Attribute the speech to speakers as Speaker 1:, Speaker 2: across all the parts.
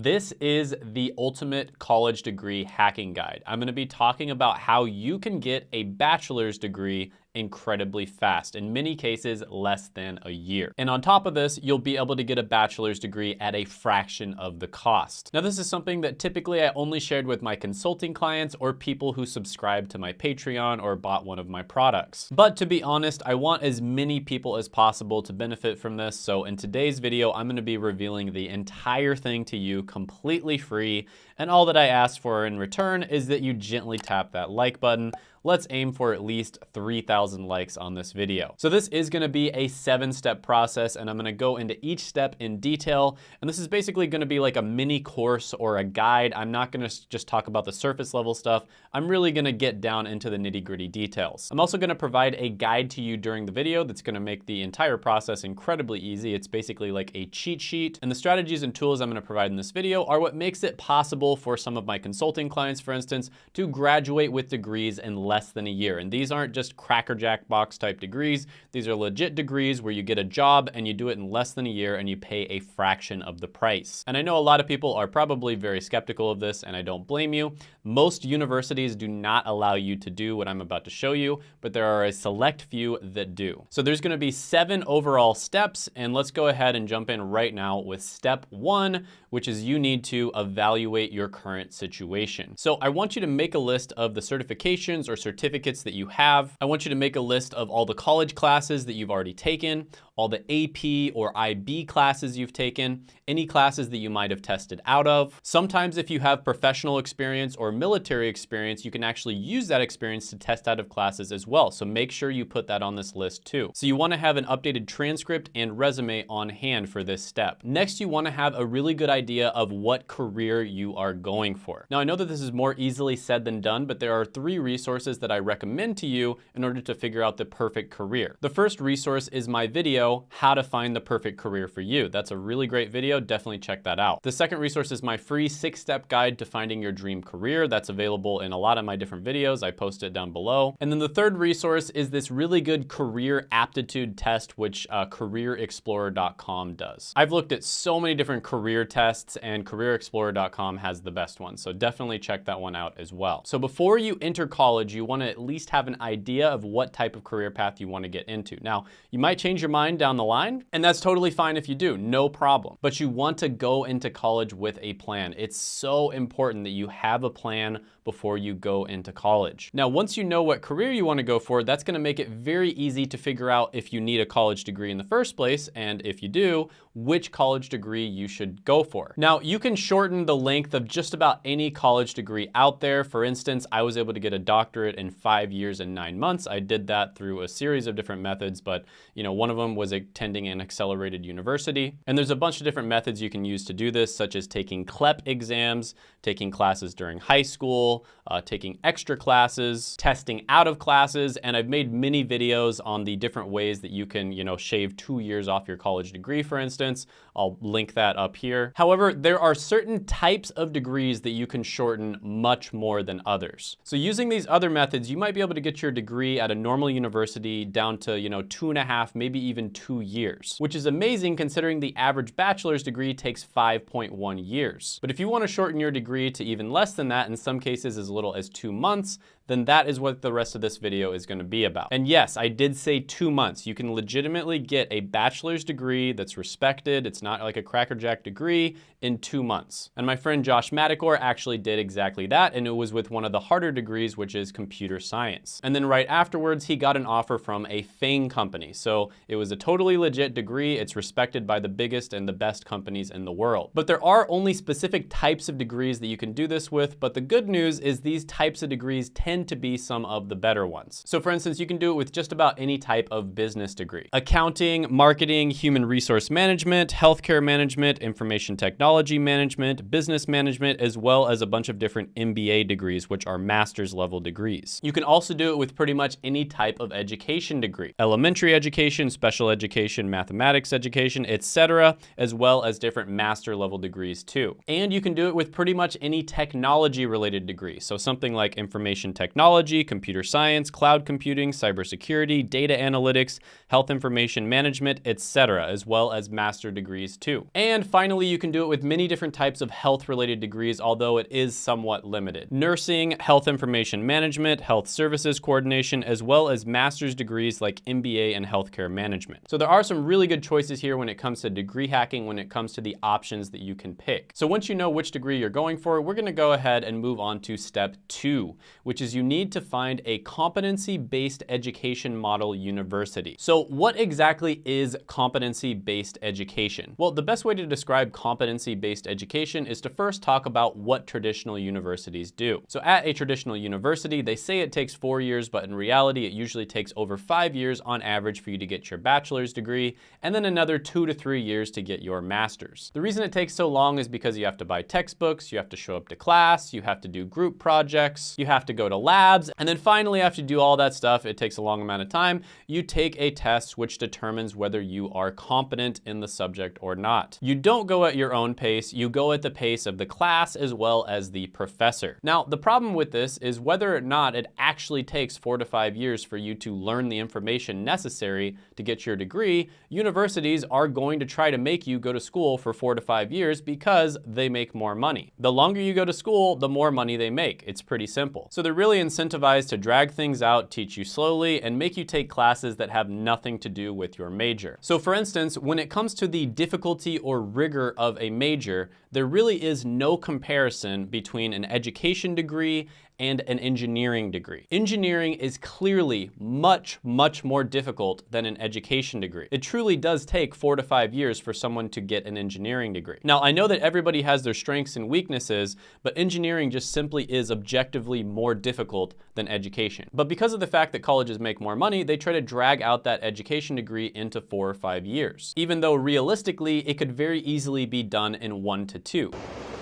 Speaker 1: This is the ultimate college degree hacking guide. I'm gonna be talking about how you can get a bachelor's degree incredibly fast, in many cases less than a year. And on top of this, you'll be able to get a bachelor's degree at a fraction of the cost. Now this is something that typically I only shared with my consulting clients or people who subscribe to my Patreon or bought one of my products. But to be honest, I want as many people as possible to benefit from this. So in today's video, I'm gonna be revealing the entire thing to you completely free. And all that I ask for in return is that you gently tap that like button let's aim for at least 3,000 likes on this video. So this is gonna be a seven step process and I'm gonna go into each step in detail. And this is basically gonna be like a mini course or a guide. I'm not gonna just talk about the surface level stuff. I'm really gonna get down into the nitty gritty details. I'm also gonna provide a guide to you during the video that's gonna make the entire process incredibly easy. It's basically like a cheat sheet. And the strategies and tools I'm gonna provide in this video are what makes it possible for some of my consulting clients, for instance, to graduate with degrees in less than a year. And these aren't just crackerjack box type degrees. These are legit degrees where you get a job and you do it in less than a year and you pay a fraction of the price. And I know a lot of people are probably very skeptical of this and I don't blame you. Most universities do not allow you to do what I'm about to show you, but there are a select few that do. So there's gonna be seven overall steps and let's go ahead and jump in right now with step one, which is you need to evaluate your current situation. So I want you to make a list of the certifications or certificates that you have. I want you to make a list of all the college classes that you've already taken, all the AP or IB classes you've taken, any classes that you might have tested out of. Sometimes if you have professional experience or military experience, you can actually use that experience to test out of classes as well. So make sure you put that on this list too. So you wanna have an updated transcript and resume on hand for this step. Next, you wanna have a really good idea of what career you are going for. Now I know that this is more easily said than done, but there are three resources that I recommend to you in order to figure out the perfect career. The first resource is my video how to find the perfect career for you. That's a really great video, definitely check that out. The second resource is my free six-step guide to finding your dream career. That's available in a lot of my different videos. I post it down below. And then the third resource is this really good career aptitude test, which uh, careerexplorer.com does. I've looked at so many different career tests and careerexplorer.com has the best one. So definitely check that one out as well. So before you enter college, you wanna at least have an idea of what type of career path you wanna get into. Now, you might change your mind down the line, and that's totally fine if you do, no problem. But you want to go into college with a plan. It's so important that you have a plan before you go into college. Now, once you know what career you wanna go for, that's gonna make it very easy to figure out if you need a college degree in the first place, and if you do, which college degree you should go for. Now, you can shorten the length of just about any college degree out there. For instance, I was able to get a doctorate in five years and nine months. I did that through a series of different methods, but you know, one of them was attending an accelerated university. And there's a bunch of different methods you can use to do this, such as taking CLEP exams, taking classes during high school, uh, taking extra classes, testing out of classes, and I've made many videos on the different ways that you can, you know, shave two years off your college degree, for instance. I'll link that up here. However, there are certain types of degrees that you can shorten much more than others. So using these other methods, you might be able to get your degree at a normal university down to, you know, two and a half, maybe even two years, which is amazing considering the average bachelor's degree takes 5.1 years. But if you want to shorten your degree to even less than that, in some cases as little as two months, then that is what the rest of this video is gonna be about. And yes, I did say two months. You can legitimately get a bachelor's degree that's respected. It's not like a crackerjack degree in two months. And my friend Josh Madakor actually did exactly that, and it was with one of the harder degrees, which is computer science. And then right afterwards, he got an offer from a FANG company. So it was a totally legit degree. It's respected by the biggest and the best companies in the world. But there are only specific types of degrees that you can do this with, but the good news is these types of degrees tend tend to be some of the better ones. So for instance, you can do it with just about any type of business degree. Accounting, marketing, human resource management, healthcare management, information technology management, business management, as well as a bunch of different MBA degrees, which are master's level degrees. You can also do it with pretty much any type of education degree. Elementary education, special education, mathematics education, etc., as well as different master level degrees too. And you can do it with pretty much any technology related degree. So something like information technology, computer science, cloud computing, cybersecurity, data analytics, health information management, etc., as well as master degrees too. And finally, you can do it with many different types of health related degrees, although it is somewhat limited. Nursing, health information management, health services coordination, as well as master's degrees like MBA and healthcare management. So there are some really good choices here when it comes to degree hacking, when it comes to the options that you can pick. So once you know which degree you're going for, we're gonna go ahead and move on to step two, which is you need to find a competency-based education model university. So what exactly is competency-based education? Well, the best way to describe competency-based education is to first talk about what traditional universities do. So at a traditional university, they say it takes four years, but in reality, it usually takes over five years on average for you to get your bachelor's degree, and then another two to three years to get your master's. The reason it takes so long is because you have to buy textbooks, you have to show up to class, you have to do group projects, you have to go to labs, and then finally after you do all that stuff, it takes a long amount of time, you take a test which determines whether you are competent in the subject or not. You don't go at your own pace, you go at the pace of the class as well as the professor. Now, the problem with this is whether or not it actually takes four to five years for you to learn the information necessary to get your degree, universities are going to try to make you go to school for four to five years because they make more money. The longer you go to school, the more money they make. It's pretty simple. So they're really incentivized to drag things out, teach you slowly, and make you take classes that have nothing to do with your major. So for instance, when it comes to the difficulty or rigor of a major, there really is no comparison between an education degree and an engineering degree. Engineering is clearly much, much more difficult than an education degree. It truly does take four to five years for someone to get an engineering degree. Now, I know that everybody has their strengths and weaknesses, but engineering just simply is objectively more difficult than education. But because of the fact that colleges make more money, they try to drag out that education degree into four or five years. Even though realistically, it could very easily be done in one to two.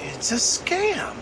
Speaker 2: It's a scam.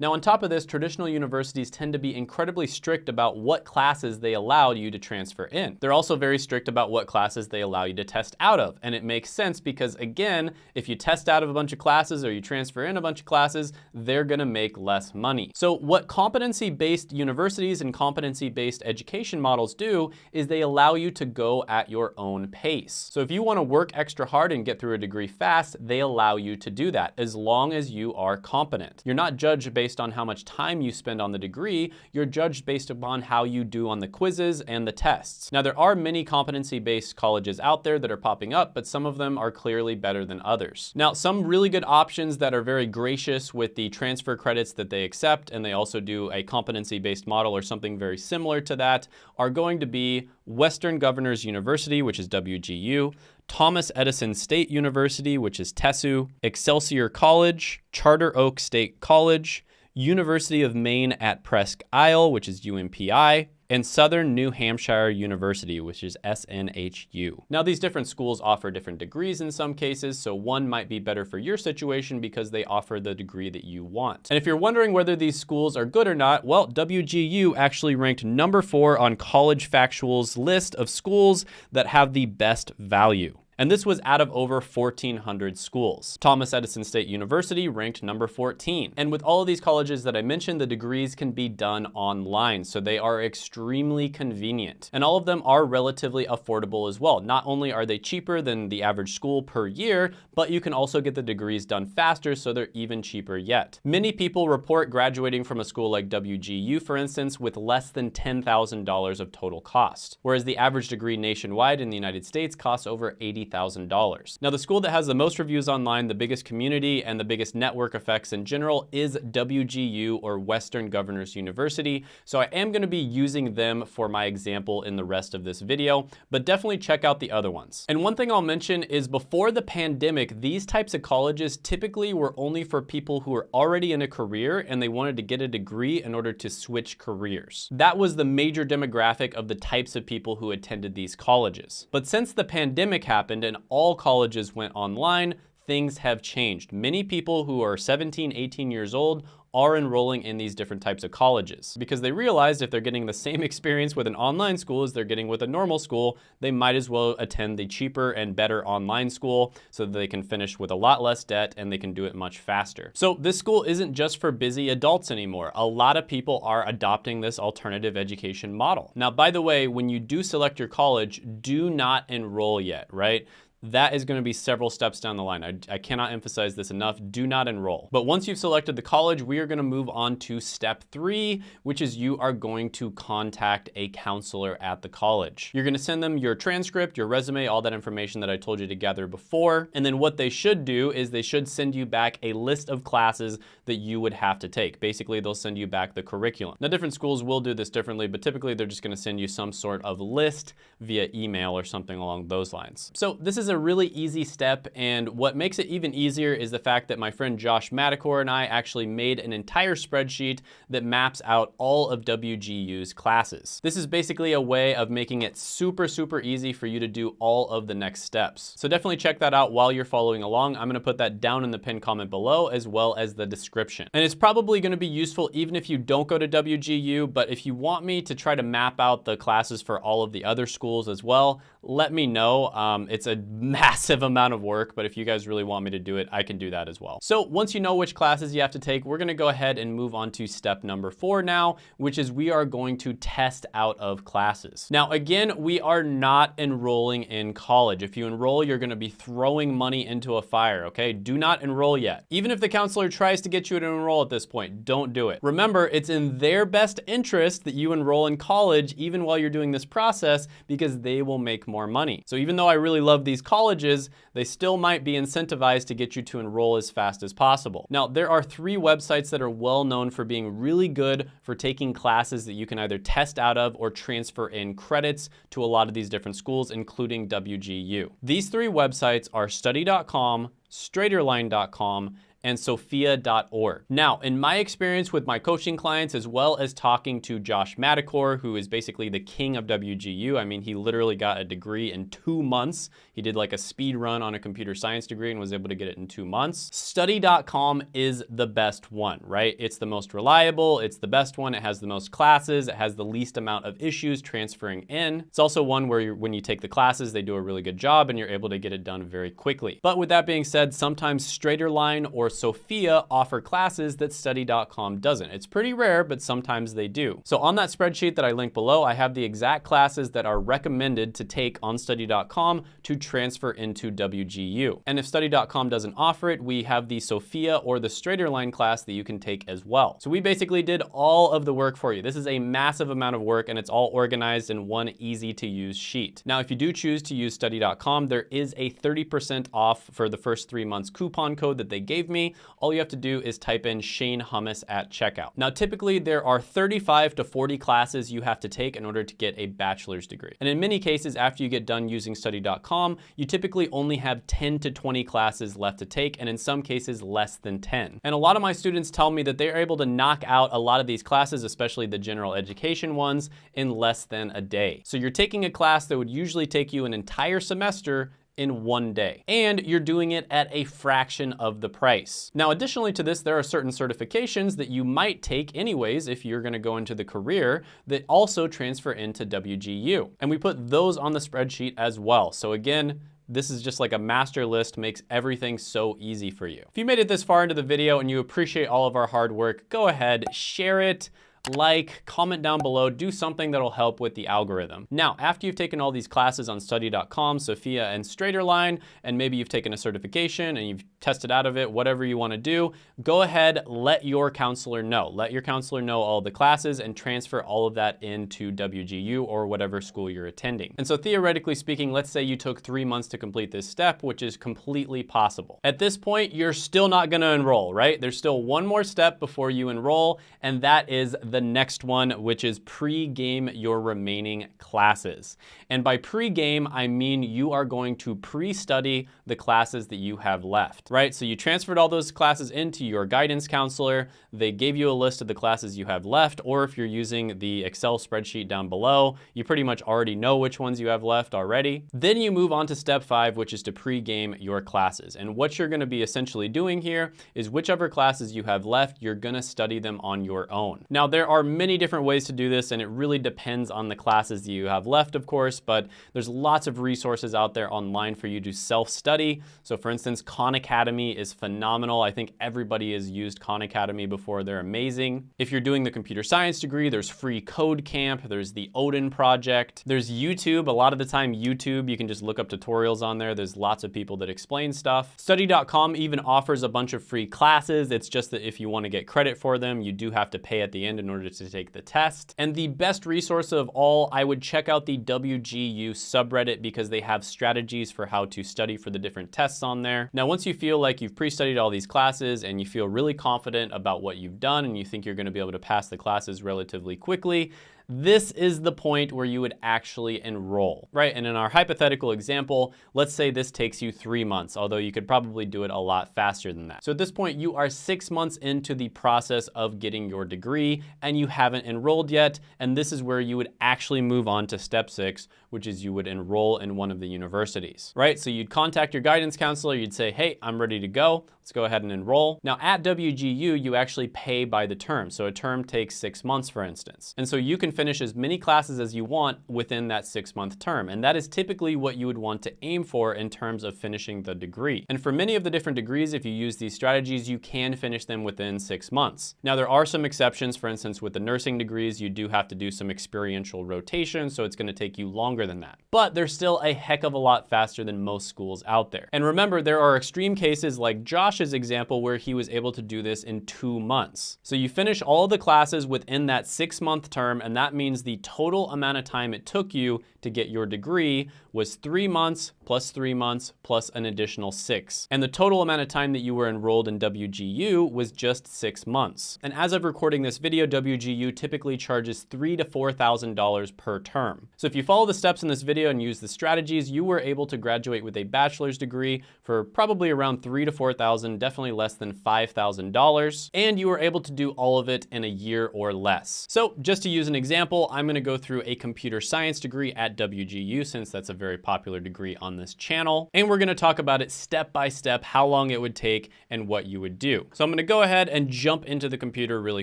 Speaker 1: Now on top of this, traditional universities tend to be incredibly strict about what classes they allow you to transfer in. They're also very strict about what classes they allow you to test out of. And it makes sense because again, if you test out of a bunch of classes or you transfer in a bunch of classes, they're gonna make less money. So what competency-based universities and competency-based education models do is they allow you to go at your own pace. So if you wanna work extra hard and get through a degree fast, they allow you to do that as long as you are competent. You're not judged based based on how much time you spend on the degree, you're judged based upon how you do on the quizzes and the tests. Now, there are many competency-based colleges out there that are popping up, but some of them are clearly better than others. Now, some really good options that are very gracious with the transfer credits that they accept, and they also do a competency-based model or something very similar to that, are going to be Western Governors University, which is WGU, Thomas Edison State University, which is TESU, Excelsior College, Charter Oak State College, University of Maine at Presque Isle, which is UMPI, and Southern New Hampshire University, which is SNHU. Now, these different schools offer different degrees in some cases, so one might be better for your situation because they offer the degree that you want. And if you're wondering whether these schools are good or not, well, WGU actually ranked number four on College Factual's list of schools that have the best value and this was out of over 1,400 schools. Thomas Edison State University ranked number 14. And with all of these colleges that I mentioned, the degrees can be done online, so they are extremely convenient. And all of them are relatively affordable as well. Not only are they cheaper than the average school per year, but you can also get the degrees done faster, so they're even cheaper yet. Many people report graduating from a school like WGU, for instance, with less than $10,000 of total cost, whereas the average degree nationwide in the United States costs over 80 $80,000. Now the school that has the most reviews online, the biggest community, and the biggest network effects in general is WGU or Western Governors University. So I am gonna be using them for my example in the rest of this video, but definitely check out the other ones. And one thing I'll mention is before the pandemic, these types of colleges typically were only for people who were already in a career and they wanted to get a degree in order to switch careers. That was the major demographic of the types of people who attended these colleges. But since the pandemic happened, and all colleges went online, things have changed. Many people who are 17, 18 years old are enrolling in these different types of colleges because they realized if they're getting the same experience with an online school as they're getting with a normal school, they might as well attend the cheaper and better online school so that they can finish with a lot less debt and they can do it much faster. So this school isn't just for busy adults anymore. A lot of people are adopting this alternative education model. Now, by the way, when you do select your college, do not enroll yet, right? That is going to be several steps down the line. I, I, cannot emphasize this enough. Do not enroll. But once you've selected the college, we are going to move on to step three, which is you are going to contact a counselor at the college. You're going to send them your transcript, your resume, all that information that I told you to gather before. And then what they should do is they should send you back a list of classes that you would have to take. Basically, they'll send you back the curriculum. Now, different schools will do this differently, but typically they're just going to send you some sort of list via email or something along those lines. So this is a really easy step, and what makes it even easier is the fact that my friend Josh Madakor and I actually made an entire spreadsheet that maps out all of WGU's classes. This is basically a way of making it super, super easy for you to do all of the next steps. So definitely check that out while you're following along. I'm gonna put that down in the pinned comment below as well as the description. And it's probably gonna be useful even if you don't go to WGU, but if you want me to try to map out the classes for all of the other schools as well, let me know. Um, it's a massive amount of work, but if you guys really want me to do it, I can do that as well. So once you know which classes you have to take, we're gonna go ahead and move on to step number four now, which is we are going to test out of classes. Now, again, we are not enrolling in college. If you enroll, you're gonna be throwing money into a fire, okay? Do not enroll yet. Even if the counselor tries to get you to enroll at this point, don't do it. Remember, it's in their best interest that you enroll in college even while you're doing this process because they will make more money. So even though I really love these colleges, they still might be incentivized to get you to enroll as fast as possible. Now, there are three websites that are well known for being really good for taking classes that you can either test out of or transfer in credits to a lot of these different schools, including WGU. These three websites are study.com, straighterline.com, and sophia.org. Now, in my experience with my coaching clients, as well as talking to Josh Madakor, who is basically the king of WGU, I mean, he literally got a degree in two months. He did like a speed run on a computer science degree and was able to get it in two months. Study.com is the best one, right? It's the most reliable, it's the best one, it has the most classes, it has the least amount of issues transferring in. It's also one where when you take the classes, they do a really good job and you're able to get it done very quickly. But with that being said, sometimes straighter line or Sophia offer classes that study.com doesn't. It's pretty rare, but sometimes they do. So on that spreadsheet that I link below, I have the exact classes that are recommended to take on study.com to transfer into WGU. And if study.com doesn't offer it, we have the Sophia or the Straighterline class that you can take as well. So we basically did all of the work for you. This is a massive amount of work and it's all organized in one easy to use sheet. Now, if you do choose to use study.com, there is a 30% off for the first three months coupon code that they gave me all you have to do is type in Shane Hummus at checkout. Now, typically there are 35 to 40 classes you have to take in order to get a bachelor's degree. And in many cases, after you get done using study.com, you typically only have 10 to 20 classes left to take, and in some cases less than 10. And a lot of my students tell me that they're able to knock out a lot of these classes, especially the general education ones, in less than a day. So you're taking a class that would usually take you an entire semester in one day. And you're doing it at a fraction of the price. Now, additionally to this, there are certain certifications that you might take anyways if you're gonna go into the career that also transfer into WGU. And we put those on the spreadsheet as well. So again, this is just like a master list, makes everything so easy for you. If you made it this far into the video and you appreciate all of our hard work, go ahead, share it, like, comment down below, do something that'll help with the algorithm. Now, after you've taken all these classes on study.com, Sophia and Straighterline, and maybe you've taken a certification and you've tested out of it, whatever you wanna do, go ahead, let your counselor know. Let your counselor know all the classes and transfer all of that into WGU or whatever school you're attending. And so theoretically speaking, let's say you took three months to complete this step, which is completely possible. At this point, you're still not gonna enroll, right? There's still one more step before you enroll, and that is the the next one, which is pre-game your remaining classes. And by pre-game, I mean you are going to pre-study the classes that you have left, right? So you transferred all those classes into your guidance counselor. They gave you a list of the classes you have left, or if you're using the Excel spreadsheet down below, you pretty much already know which ones you have left already. Then you move on to step five, which is to pre-game your classes. And what you're gonna be essentially doing here is whichever classes you have left, you're gonna study them on your own. Now, there are many different ways to do this, and it really depends on the classes you have left, of course, but there's lots of resources out there online for you to self-study. So for instance, Khan Academy is phenomenal. I think everybody has used Khan Academy before. They're amazing. If you're doing the computer science degree, there's free code camp. There's the Odin project. There's YouTube. A lot of the time, YouTube, you can just look up tutorials on there. There's lots of people that explain stuff. Study.com even offers a bunch of free classes. It's just that if you want to get credit for them, you do have to pay at the end in order to take the test. And the best resource of all, I would check out the WGU subreddit because they have strategies for how to study for the different tests on there. Now, once you feel like you've pre-studied all these classes and you feel really confident about what you've done and you think you're gonna be able to pass the classes relatively quickly, this is the point where you would actually enroll, right? And in our hypothetical example, let's say this takes you three months, although you could probably do it a lot faster than that. So at this point, you are six months into the process of getting your degree and you haven't enrolled yet. And this is where you would actually move on to step six, which is you would enroll in one of the universities, right? So you'd contact your guidance counselor, you'd say, hey, I'm ready to go. Let's go ahead and enroll. Now at WGU, you actually pay by the term. So a term takes six months, for instance. And so you can finish as many classes as you want within that six month term. And that is typically what you would want to aim for in terms of finishing the degree. And for many of the different degrees, if you use these strategies, you can finish them within six months. Now there are some exceptions. For instance, with the nursing degrees, you do have to do some experiential rotation. So it's gonna take you longer than that. But they're still a heck of a lot faster than most schools out there. And remember, there are extreme cases like Josh Josh's example where he was able to do this in two months. So you finish all the classes within that six month term, and that means the total amount of time it took you to get your degree was three months plus three months plus an additional six. And the total amount of time that you were enrolled in WGU was just six months. And as of recording this video, WGU typically charges three to $4,000 per term. So if you follow the steps in this video and use the strategies, you were able to graduate with a bachelor's degree for probably around three to 4,000, definitely less than $5,000. And you were able to do all of it in a year or less. So just to use an example, I'm gonna go through a computer science degree at WGU since that's a very popular degree on this channel. And we're gonna talk about it step by step, how long it would take and what you would do. So I'm gonna go ahead and jump into the computer really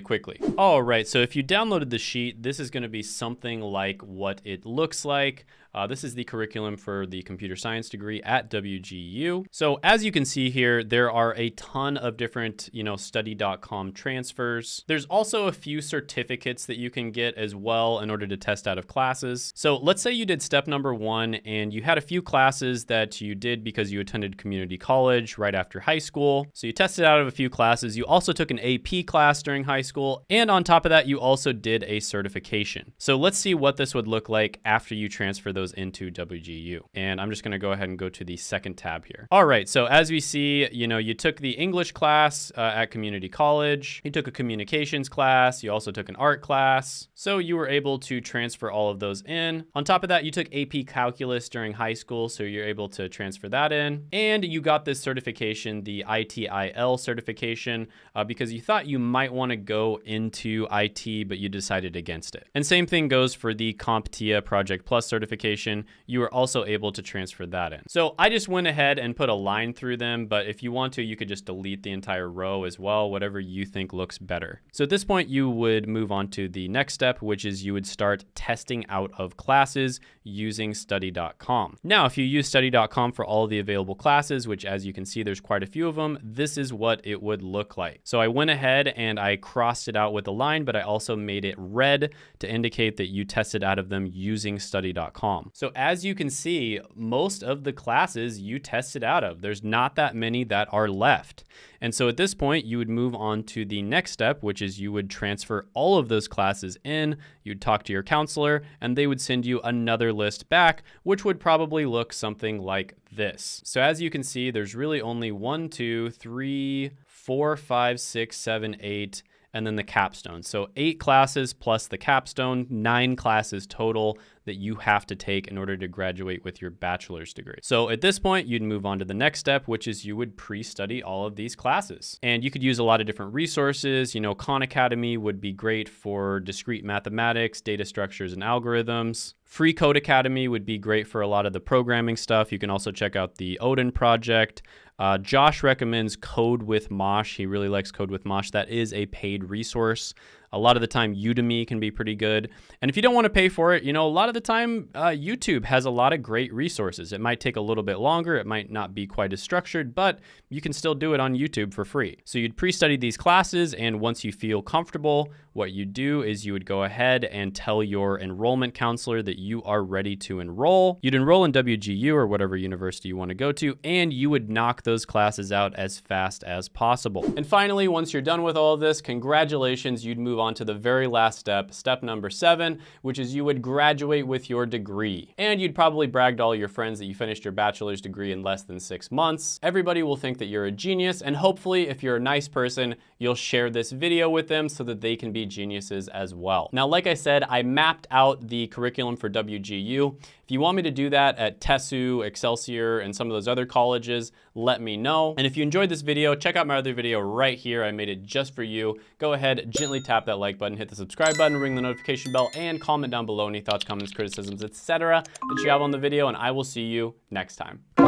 Speaker 1: quickly. All right, so if you downloaded the sheet, this is gonna be something like what it looks like. Uh, this is the curriculum for the computer science degree at WGU. So as you can see here, there are a ton of different, you know, study.com transfers. There's also a few certificates that you can get as well in order to test out of classes. So let's say you did step number one and you had a few classes that you did because you attended community college right after high school. So you tested out of a few classes. You also took an AP class during high school. And on top of that, you also did a certification. So let's see what this would look like after you transfer those into WGU. And I'm just gonna go ahead and go to the second tab here. All right, so as we see, you know, you took the English class uh, at community college, you took a communications class, you also took an art class. So you were able to transfer all of those in. On top of that, you took AP calculus during high school, so you're able to transfer that in. And you got this certification, the ITIL certification, uh, because you thought you might wanna go into IT, but you decided against it. And same thing goes for the CompTIA Project Plus certification. You are also able to transfer that in. So I just went ahead and put a line through them, but if you want to, you could just delete the entire row as well, whatever you think looks better. So at this point, you would move on to the next step, which is you would start testing out of classes using study.com. Now, if you use study.com for all the available classes, which as you can see, there's quite a few of them, this is what it would look like. So I went ahead and I crossed it out with a line, but I also made it red to indicate that you tested out of them using study.com. So as you can see, most of the classes you tested out of, there's not that many that are left. And so at this point, you would move on to the next step, which is you would transfer all of those classes in, you'd talk to your counselor, and they would send you another list back, which would probably look something like this. So as you can see, there's really only one, two, three, four, five, six, seven, eight, and then the capstone. So eight classes plus the capstone, nine classes total that you have to take in order to graduate with your bachelor's degree. So at this point, you'd move on to the next step, which is you would pre-study all of these classes. And you could use a lot of different resources. You know, Khan Academy would be great for discrete mathematics, data structures, and algorithms. Free Code Academy would be great for a lot of the programming stuff. You can also check out the Odin project. Uh, Josh recommends Code with Mosh. He really likes Code with Mosh. That is a paid resource. A lot of the time, Udemy can be pretty good. And if you don't want to pay for it, you know, a lot of the time, uh, YouTube has a lot of great resources. It might take a little bit longer. It might not be quite as structured, but you can still do it on YouTube for free. So you'd pre-study these classes, and once you feel comfortable, what you do is you would go ahead and tell your enrollment counselor that you are ready to enroll. You'd enroll in WGU or whatever university you want to go to, and you would knock those classes out as fast as possible. And finally, once you're done with all of this, congratulations, you'd move on to the very last step, step number seven, which is you would graduate with your degree. And you'd probably brag to all your friends that you finished your bachelor's degree in less than six months. Everybody will think that you're a genius, and hopefully, if you're a nice person, you'll share this video with them so that they can be geniuses as well. Now, like I said, I mapped out the curriculum for WGU. If you want me to do that at TESU, Excelsior, and some of those other colleges, let me know. And if you enjoyed this video, check out my other video right here. I made it just for you. Go ahead, gently tap that like button, hit the subscribe button, ring the notification bell, and comment down below any thoughts, comments, criticisms, etc. that you have on the video, and I will see you next time.